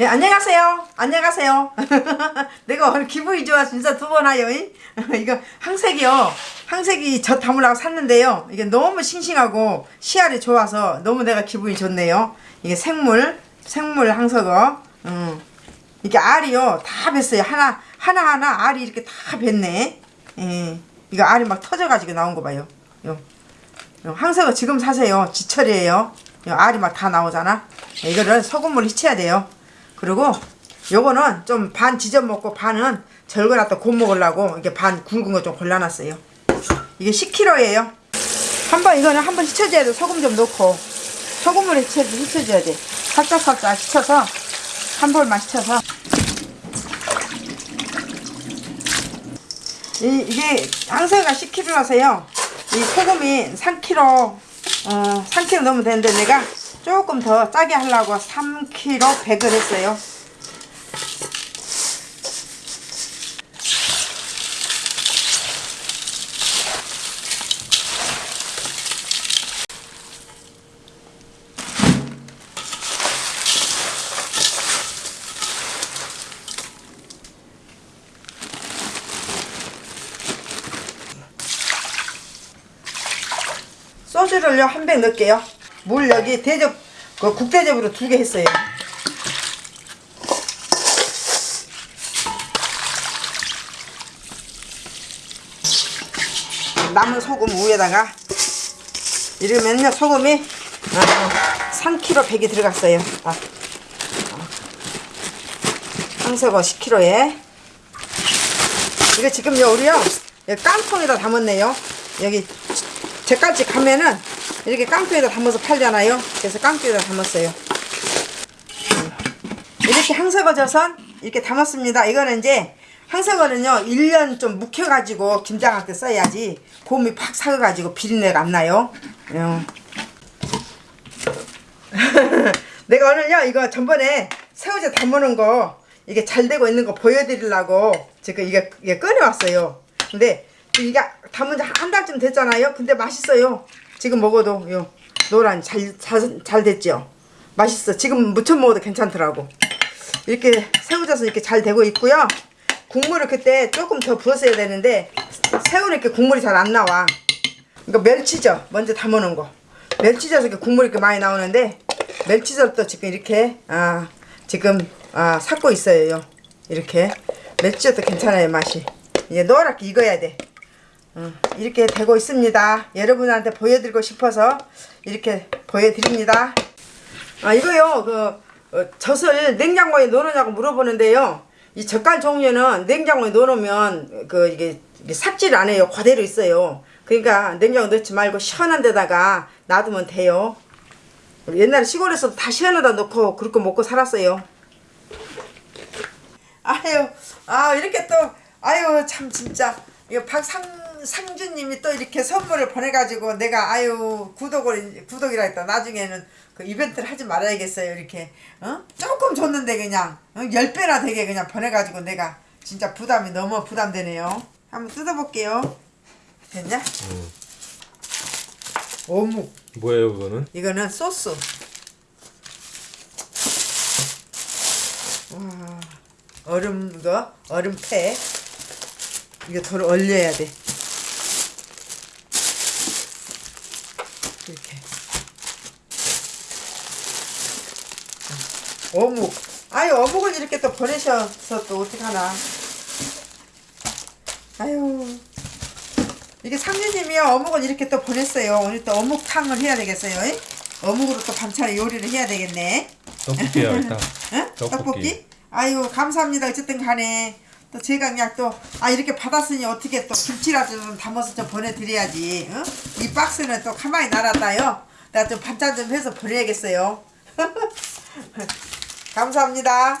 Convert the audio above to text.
예, 안녕하세요. 안녕하세요. 내가 오늘 기분이 좋아 진짜 두 번. 이? 이거 항색이요. 항색이 저 담으려고 샀는데요. 이게 너무 싱싱하고 씨알이 좋아서 너무 내가 기분이 좋네요. 이게 생물, 생물 항석어. 음. 이게 알이요. 다 뱄어요. 하나, 하나하나 알이 이렇게 다 뱄네. 예. 이거 알이 막 터져가지고 나온 거 봐요. 요. 요 항석어 지금 사세요. 지철이에요. 요 알이 막 다 나오잖아. 이거를 소금물 휘쳐야 돼요. 그리고 요거는 좀 반 지져 먹고 반은 절거놨다 곧 먹으려고 이게 반 굵은 거 좀 골라놨어요. 이게 10kg예요. 한번 이거는 한번 휘쳐줘야 돼. 소금 좀 넣고 소금물에 휘쳐줘야 돼. 살짝 살짝 휘쳐서 한 볼만 휘쳐서 이, 이게 항세가 10kg라서요. 이 소금이 3kg 어 3kg 넣으면 되는데 내가 조금 더 짜게 하려고 3kg 100을 했어요. 소주를요 한 병 넣을게요. 물 여기 대접 그 국대접으로 두 개 했어요. 남은 소금 위에다가 이러면요 소금이 어, 3kg 100이 들어갔어요. 아. 황석어 10kg에 이거 지금요 우리요 여기 깡통에다 담았네요. 여기 제까지 가면은 이렇게 깡통에다 담아서 팔잖아요. 그래서 깡통에다 담았어요. 이렇게 항석어져선 이렇게 담았습니다. 이거는 이제 항석어는요 1년 좀 묵혀가지고 김장할 때 써야지 곰이 팍 사가지고 비린내가 안 나요. 어. 내가 오늘요 이거 전번에 새우젓 담아놓은 거 이게 잘 되고 있는 거 보여드리려고 지금 이게, 이게 꺼내왔어요. 근데 이게 담은 지 한 달쯤 됐잖아요. 근데 맛있어요. 지금 먹어도 요 노란 잘, 잘, 잘 됐죠. 맛있어. 지금 무쳐 먹어도 괜찮더라고. 이렇게 새우젓은 이렇게 잘 되고 있고요. 국물을 그때 조금 더 부었어야 되는데 새우는 이렇게 국물이 잘 안 나와. 이거 멸치젓 먼저 담아놓은 거. 멸치젓 이렇게 국물이 이렇게 많이 나오는데 멸치젓도 지금 이렇게 아 지금 아 삭고 있어요. 이렇게 멸치젓도 괜찮아요 맛이. 이제 노랗게 익어야 돼. 어, 이렇게 되고 있습니다. 여러분한테 보여드리고 싶어서 이렇게 보여드립니다. 아 이거요 그 어, 젖을 냉장고에 넣어놓냐고 물어보는데요. 이 젓갈 종류는 냉장고에 넣어놓으면 그 이게, 삭질 안 해요. 그대로 있어요. 그러니까 냉장고 넣지 말고 시원한 데다가 놔두면 돼요. 옛날에 시골에서도 다 시원하다 넣고 그렇게 먹고 살았어요. 아유, 아 이렇게 또 아유 참 진짜 이거 박상 상주님이 또 이렇게 선물을 보내가지고 내가 아유 구독을 구독이라 했다. 나중에는 그 이벤트를 하지 말아야겠어요 이렇게. 어? 조금 줬는데 그냥 어? 10배나 되게 그냥 보내가지고 내가 진짜 부담이 너무 부담되네요. 한번 뜯어볼게요. 됐냐? 어묵. 뭐예요 그거는? 이거는 소스. 와 얼음 거? 얼음패 이거 덜 얼려야 돼 이렇게. 어묵. 아유 어묵을 이렇게 또 보내셔서 또 어떡하나. 아유. 이게 상주님이요 어묵을 이렇게 또 보냈어요. 오늘 또 어묵탕을 해야 되겠어요. 이? 어묵으로 또 반찬 요리를 해야 되겠네. 떡볶이야 일단. 응? 떡볶이. 떡볶이? 아유 감사합니다. 어쨌든 간에 또 제가 그냥 또 아 이렇게 받았으니 어떻게 또 김치라도 좀 담아서 좀 보내드려야지 응? 이 박스는 또 가만히 놔놨다요. 내가 좀 반찬 좀 해서 보내야겠어요. 감사합니다